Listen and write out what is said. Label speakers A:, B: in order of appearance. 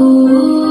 A: Ooh.